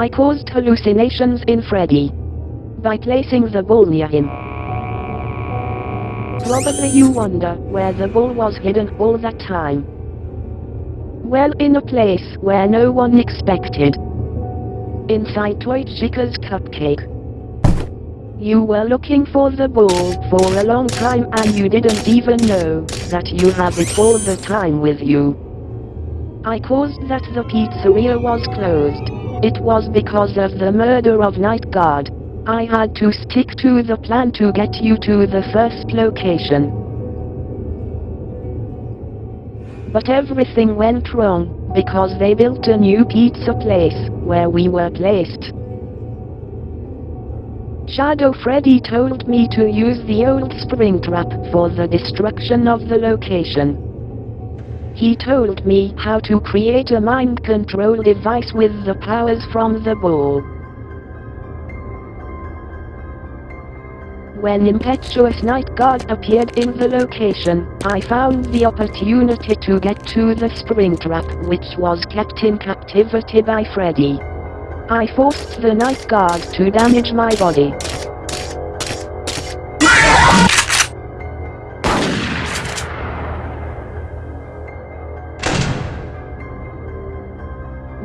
I caused hallucinations in Freddy. By placing the ball near him. Probably you wonder where the ball was hidden all that time. Well in a place where no one expected. Inside Toy Chica's cupcake. You were looking for the ball for a long time and you didn't even know that you have it all the time with you. I caused that the pizzeria was closed. It was because of the murder of Night Guard. I had to stick to the plan to get you to the first location. But everything went wrong, because they built a new pizza place, where we were placed. Shadow Freddy told me to use the old Springtrap for the destruction of the location. He told me how to create a mind control device with the powers from the ball. When Impetuous Night Guard appeared in the location, I found the opportunity to get to the Springtrap which was kept in captivity by Freddy. I forced the night guard to damage my body.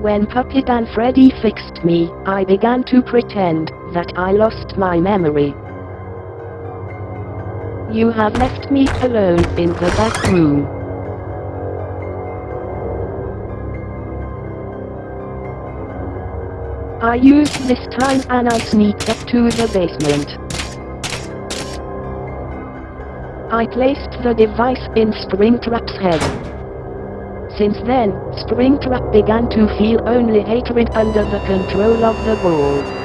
When Puppet and Freddy fixed me, I began to pretend that I lost my memory. You have left me alone in the back room. I used this time and I sneaked up to the basement. I placed the device in Springtrap's head. Since then, Springtrap began to feel only hatred under the control of the ball.